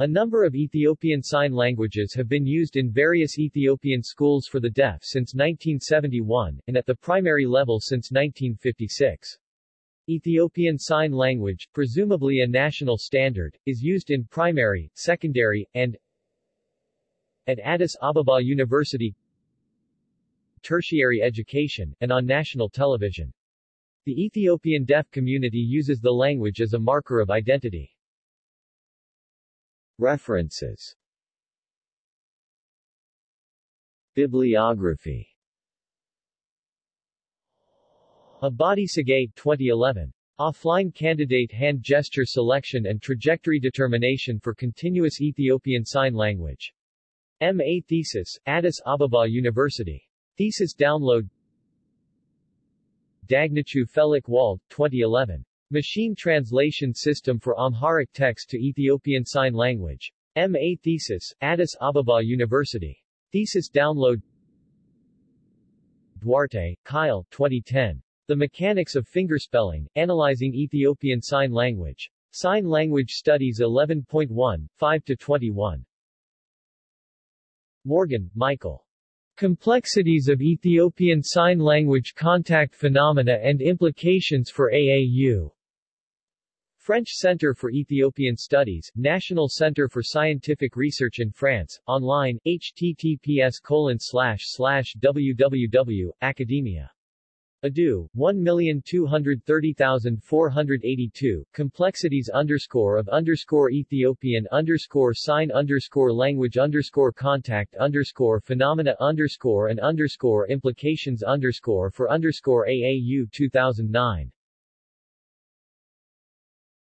A number of Ethiopian Sign Languages have been used in various Ethiopian schools for the deaf since 1971, and at the primary level since 1956. Ethiopian Sign Language, presumably a national standard, is used in primary, secondary, and at Addis Ababa University tertiary education, and on national television. The Ethiopian deaf community uses the language as a marker of identity. References Bibliography Abadi Tsegay, 2011. Offline Candidate Hand Gesture Selection and Trajectory Determination for Continuous Ethiopian Sign Language. M.A. Thesis, Addis Ababa University. Thesis download Dagnachew Felik Wald, 2011. Machine Translation System for Amharic Text to Ethiopian Sign Language. M.A. Thesis, Addis Ababa University. Thesis download Duarte, Kyle, 2010. The Mechanics of Fingerspelling, Analyzing Ethiopian Sign Language. Sign Language Studies 11.1, 5-21. Morgan, Michael. Complexities of Ethiopian Sign Language Contact Phenomena and Implications for AAU. French Center for Ethiopian Studies, National Center for Scientific Research in France, online, https colon www, academia. Edu, 1230482, complexities underscore of underscore Ethiopian underscore sign underscore language underscore contact underscore phenomena underscore and underscore implications underscore for underscore AAU 2009.